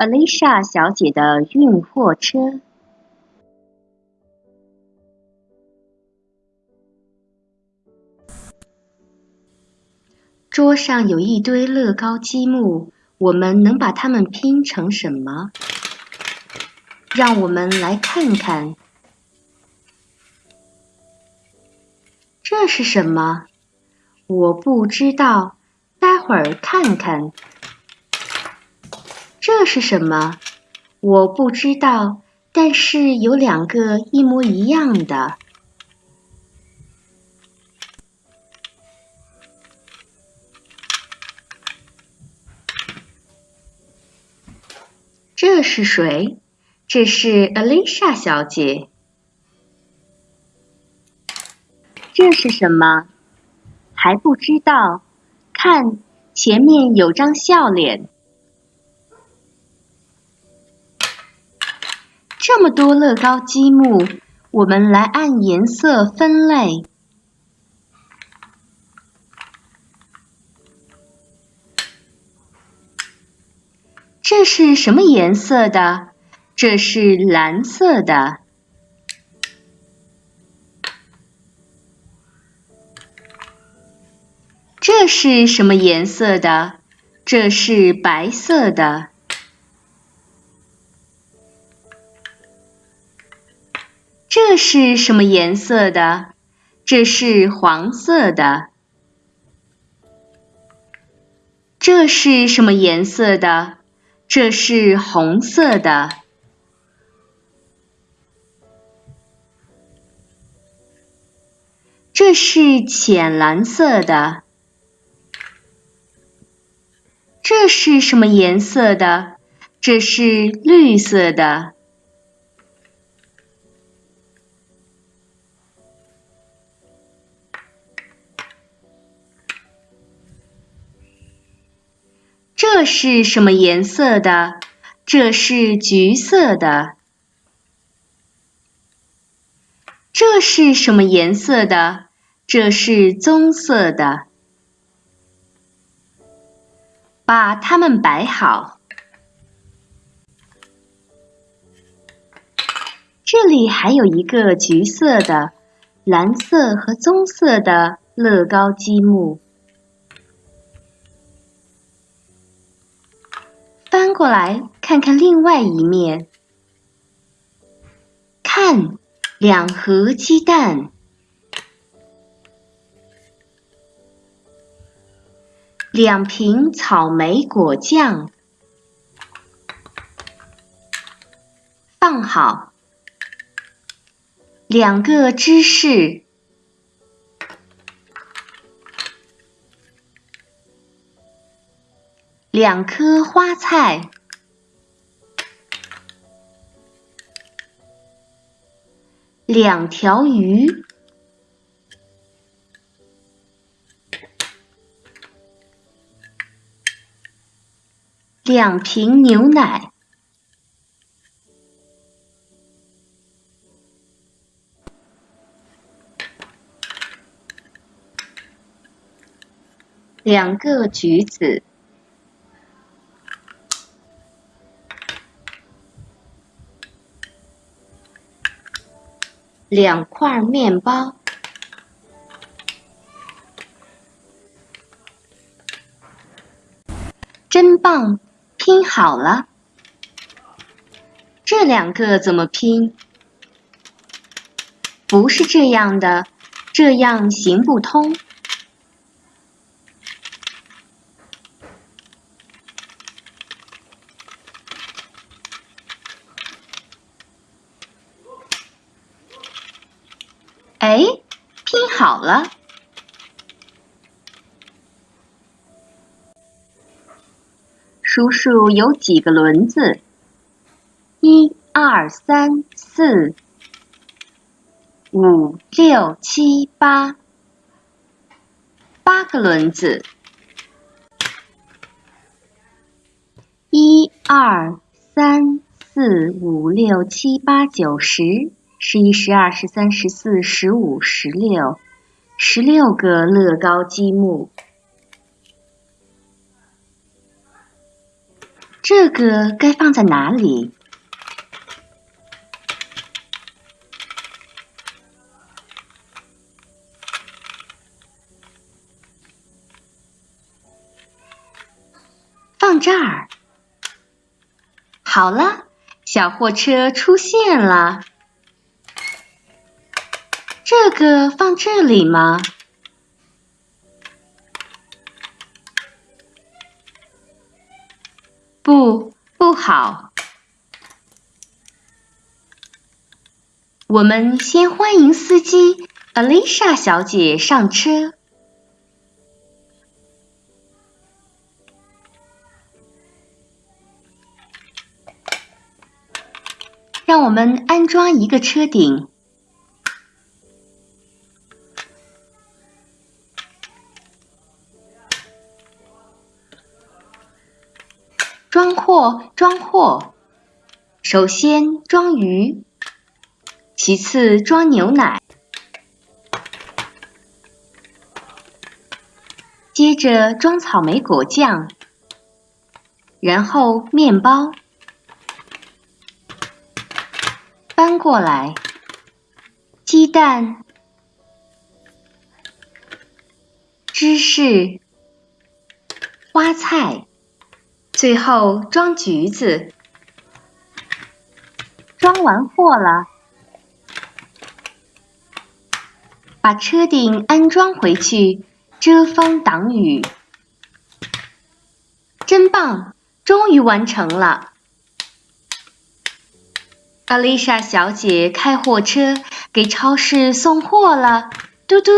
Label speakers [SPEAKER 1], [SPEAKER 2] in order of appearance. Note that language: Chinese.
[SPEAKER 1] Alicia 小姐的运货车。桌上有一堆乐高积木，我们能把它们拼成什么？让我们来看看，这是什么？我不知道，待会儿看看。这是什么？我不知道，但是有两个一模一样的。这是谁？这是 Alicia 小姐。这是什么？还不知道。看，前面有张笑脸。这么多乐高积木，我们来按颜色分类。这是什么颜色的？这是蓝色的。这是什么颜色的？这是白色的。是什么颜色的？这是黄色的。这是什么颜色的？这是红色的，这是浅蓝色的，这是什么颜色的？这是绿色的，这是什么颜色的？这是橘色的。这是什么颜色的？这是棕色的。把它们摆好。这里还有一个橘色的、蓝色和棕色的乐高积木。翻过来看看另外一面，看两盒鸡蛋，两瓶草莓果酱，放好，两个芝士。两颗花菜，两条鱼，两瓶牛奶，两个橘子。两块面包，真棒！拼好了。这两个怎么拼？不是这样的，这样行不通。哎，拼好了！数数有几个轮子？一、二、三、四、五、六、七、八，八个轮子。一、二、三、四、五、六、七、八、九、十。十一、十二、十三、十四、十五、十六，十六个乐高积木。这个该放在哪里？放这儿。好了，小货车出现了。这个放这里吗？不，不好。我们先欢迎司机 Alicia 小姐上车。让我们安装一个车顶，货，装货。首先装鱼，其次装牛奶，接着装草莓果酱，然后面包。搬过来，鸡蛋、芝士、花菜，最后装橘子。装完货了，把车顶安装回去，遮风挡雨。真棒，终于完成了。阿丽莎小姐开货车给超市送货了，嘟嘟。